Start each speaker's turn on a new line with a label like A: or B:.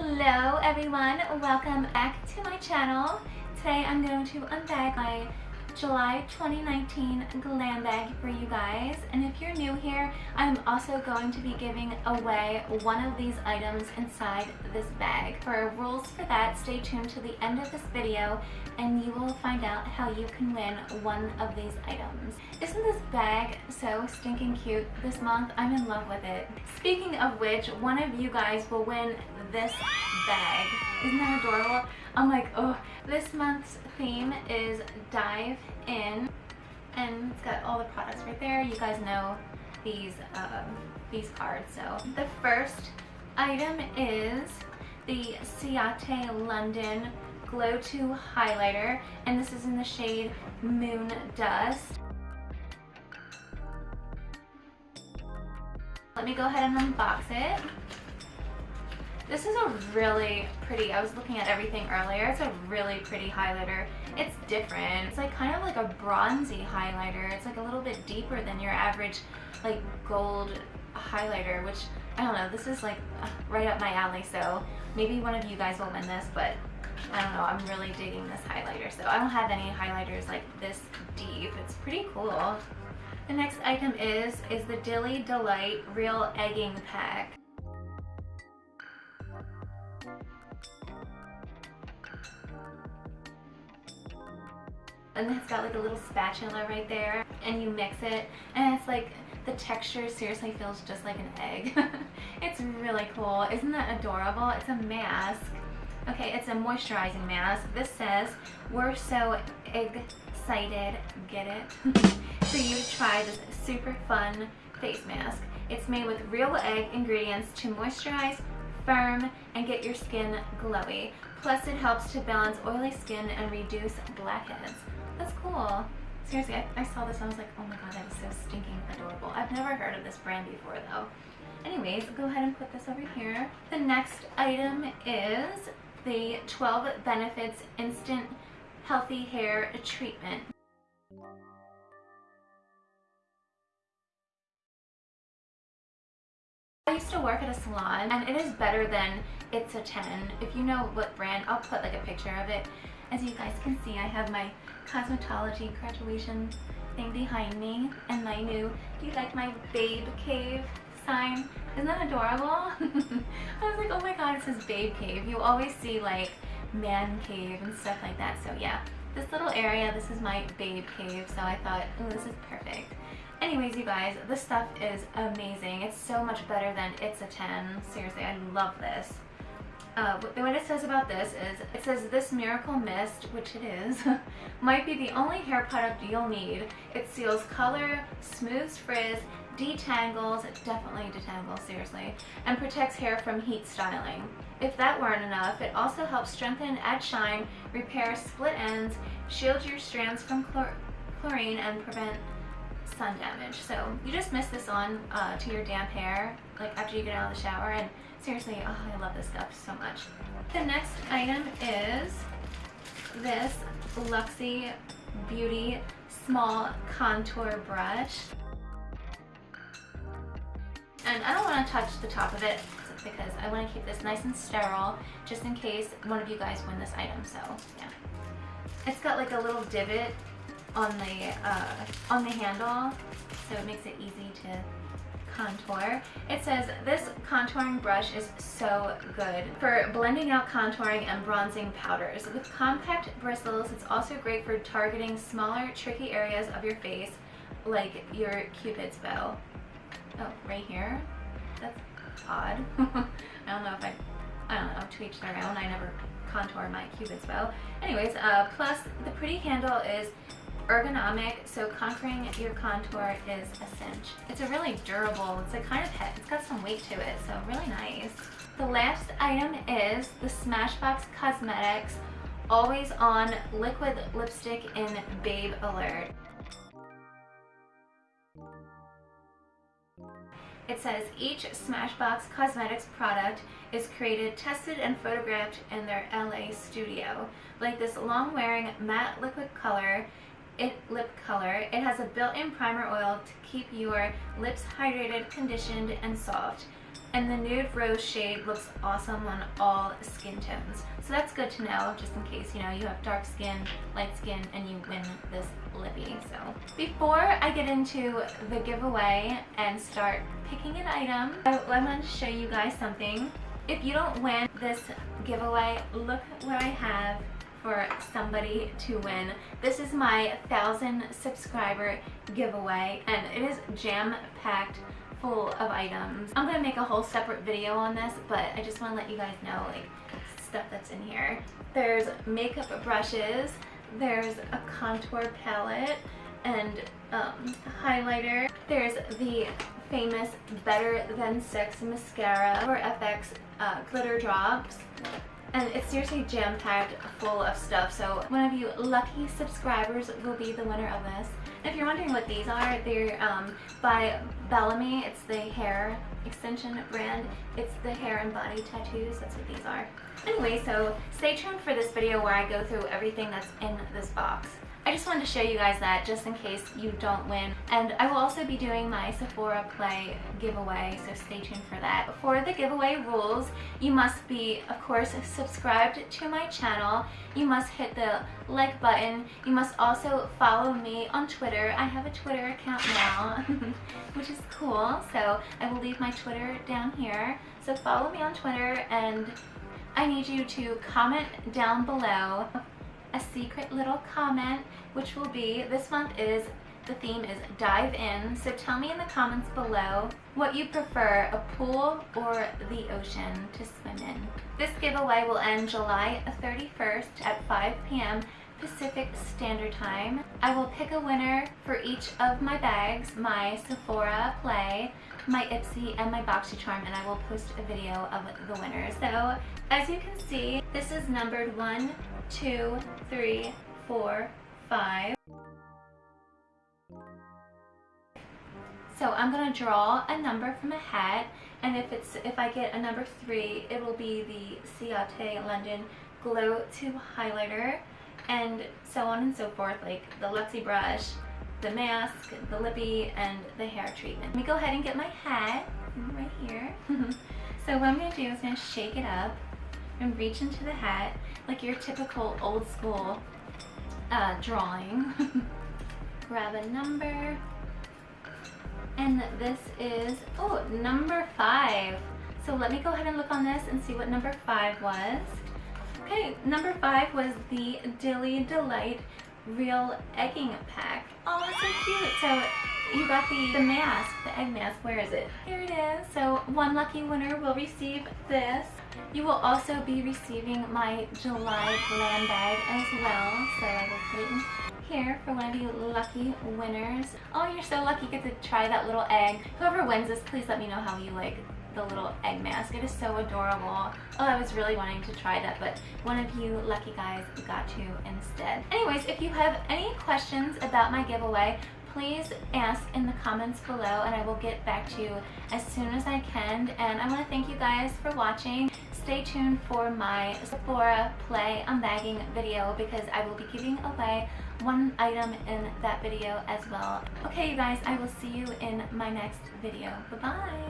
A: Hello everyone, welcome back to my channel. Today I'm going to unbag my July 2019 glam bag for you guys and if you're new here I'm also going to be giving away one of these items inside this bag. For rules for that stay tuned to the end of this video and you will find out how you can win one of these items. Isn't this bag so stinking cute this month? I'm in love with it. Speaking of which, one of you guys will win this bag. Isn't that adorable? I'm like, oh, this month's theme is Dive In, and it's got all the products right there. You guys know these, um, these cards. So the first item is the Ciate London Glow-To highlighter, and this is in the shade Moon Dust. Let me go ahead and unbox it. This is a really pretty, I was looking at everything earlier, it's a really pretty highlighter. It's different. It's like kind of like a bronzy highlighter. It's like a little bit deeper than your average like gold highlighter, which I don't know, this is like right up my alley, so maybe one of you guys will win this, but I don't know, I'm really digging this highlighter. So I don't have any highlighters like this deep. It's pretty cool. The next item is, is the Dilly Delight Real Egging Pack. And it's got like a little spatula right there and you mix it and it's like the texture seriously feels just like an egg. It's really cool. Isn't that adorable? It's a mask. Okay it's a moisturizing mask. This says we're so excited. Get it? So you try this super fun face mask. It's made with real egg ingredients to moisturize firm and get your skin glowy plus it helps to balance oily skin and reduce blackheads that's cool. Seriously, I, I saw this and I was like, oh my god, that is so stinking adorable. I've never heard of this brand before though. Anyways, go ahead and put this over here. The next item is the 12 Benefits Instant Healthy Hair Treatment. I used to work at a salon and it is better than It's a 10. If you know what brand, I'll put like a picture of it. As you guys can see, I have my cosmetology graduation thing behind me and my new, do you like my babe cave sign? Isn't that adorable? I was like, oh my god, it says babe cave. You always see like man cave and stuff like that. So yeah, this little area, this is my babe cave. So I thought, oh, this is perfect. Anyways, you guys, this stuff is amazing. It's so much better than It's a 10. Seriously, I love this. Uh, what it says about this is, it says this Miracle Mist, which it is, might be the only hair product you'll need. It seals color, smooths frizz, detangles, it definitely detangles, seriously, and protects hair from heat styling. If that weren't enough, it also helps strengthen, add shine, repair split ends, shield your strands from chlor chlorine, and prevent sun damage. So you just mist this on uh, to your damp hair, like after you get out of the shower, and seriously, oh, I love this stuff so much. The next item is this Luxie Beauty Small Contour Brush. And I don't want to touch the top of it because I want to keep this nice and sterile just in case one of you guys win this item. So yeah. It's got like a little divot on the uh, on the handle so it makes it easy to contour. It says, this contouring brush is so good for blending out contouring and bronzing powders. With compact bristles, it's also great for targeting smaller, tricky areas of your face, like your cupid's bow. Oh, right here? That's odd. I don't know if I, I don't know, to each their own. I never contour my cupid's bow. Anyways, uh, plus the pretty handle is ergonomic, so conquering your contour is a cinch. It's a really durable, it's a kind of heavy, it's got some weight to it, so really nice. The last item is the Smashbox Cosmetics Always On Liquid Lipstick in Babe Alert. It says each Smashbox Cosmetics product is created, tested, and photographed in their LA studio. Like this long-wearing matte liquid color, it lip color. It has a built-in primer oil to keep your lips hydrated, conditioned, and soft. And the nude rose shade looks awesome on all skin tones. So that's good to know just in case, you know, you have dark skin, light skin, and you win this lippy. So before I get into the giveaway and start picking an item, I want to show you guys something. If you don't win this giveaway, look what I have for somebody to win. This is my 1,000 subscriber giveaway and it is jam-packed full of items. I'm gonna make a whole separate video on this, but I just wanna let you guys know like stuff that's in here. There's makeup brushes, there's a contour palette, and um, highlighter. There's the famous Better Than Sex mascara for FX uh, glitter drops and it's seriously jam-packed full of stuff so one of you lucky subscribers will be the winner of this if you're wondering what these are they're um, by Bellami it's the hair extension brand. It's the hair and body tattoos that's what these are. Anyway so stay tuned for this video where I go through everything that's in this box I just wanted to show you guys that just in case you don't win. And I will also be doing my Sephora Play giveaway, so stay tuned for that. For the giveaway rules, you must be, of course, subscribed to my channel. You must hit the like button. You must also follow me on Twitter. I have a Twitter account now, which is cool. So I will leave my Twitter down here. So follow me on Twitter and I need you to comment down below a secret little comment, which will be, this month is, the theme is dive in. So tell me in the comments below what you prefer, a pool or the ocean to swim in. This giveaway will end July 31st at 5 p.m. Pacific Standard Time. I will pick a winner for each of my bags, my Sephora Play, my Ipsy, and my BoxyCharm, and I will post a video of the winner. So, as you can see, this is numbered 1, two, three, four, five. So I'm gonna draw a number from a hat, and if it's if I get a number three, it will be the Ciate London Glow Tube Highlighter, and so on and so forth, like the Luxie brush, the mask, the lippy, and the hair treatment. Let me go ahead and get my hat right here. so what I'm gonna do is gonna shake it up and reach into the hat like your typical old school uh, drawing. Grab a number. And this is, oh, number five. So let me go ahead and look on this and see what number five was. Okay, number five was the Dilly Delight Real Egging Pack. Oh, so cute. So you got the, the mask, the egg mask. Where is it? Here it is. So one lucky winner will receive this. You will also be receiving my July glam bag as well. So I will put it here for one of you lucky winners. Oh, you're so lucky you get to try that little egg. Whoever wins this, please let me know how you like the little egg mask. It is so adorable. Oh, I was really wanting to try that, but one of you lucky guys got to instead. Anyways, if you have any questions about my giveaway, please ask in the comments below and I will get back to you as soon as I can. And I want to thank you guys for watching. Stay tuned for my Sephora Play Unbagging video because I will be giving away one item in that video as well. Okay, you guys, I will see you in my next video. Bye-bye.